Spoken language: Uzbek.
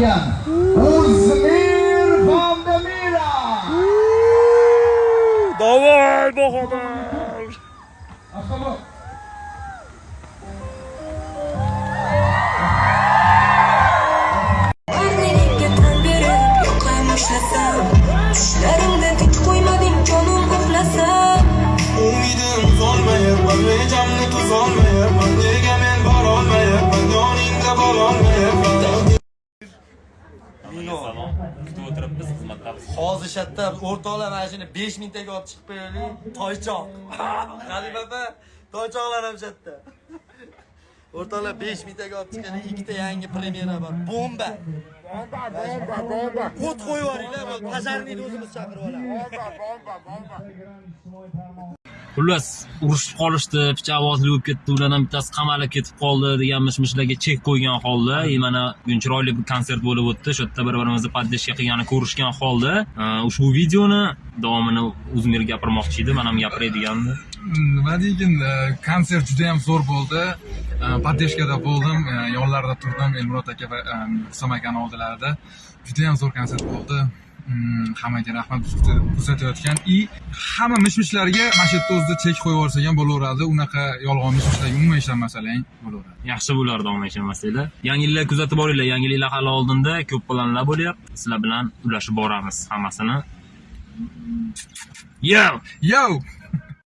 Ya, Uzmir Bandemira. Davay bakalım. Asalım. Düşlerimde Kutib o'tiribmiz xizmatdamiz. hozir shatda o'rtoqlar mana shuni besh mingtaga olib chiqib qo'yaylik. Toychoq. Halima opa toychoqlar ham shatda o'rtoqlar besh mingtaga olib chiqqan ikkita yangi premyera bor. Bomba. O't qo'yib yuboringlar пожарныйni o'zimiz chaqirib olamiz Xullas, urushib qolishdi, pichavozli bo'lib ketdi, ulardan bittasi qamalib ketib qoldi degan mish-mishlarga chek qo'ygan holda, e mana bugun chiroyli bir konsert bo'lib o'tdi. Shu yerda bir-birimizni poddeshka qilgani ko'rishgan holda, e, ushbu videoni davomini Uzmir gapirmoqchi edi, men ham gapiray degandi. nima deygin e, konsert juda yam zo'r bo'ldi поддержкада bo'ldim e, yonlarida turdim elmurod aka va isom akani oldilarida juda yam zo'r konsert bo'ldi hammaga rahmat kuzatayotgan и hamma mish mishlarga mana shu yerda o'zida chek qo'yib yuborsak ham bo'laveradi unaqa yolg'on mish mishlarga umuman ishonmasalar bo'laveradi Yaxshi bo'lardi omma ishonmasanglar. Yangi yillar kuzatib boringlar. Yangi yillar hali oldinda ko'p planlar bo'lyapti. Sizlar bilan ulashib boramiz hammasini. Yo! yo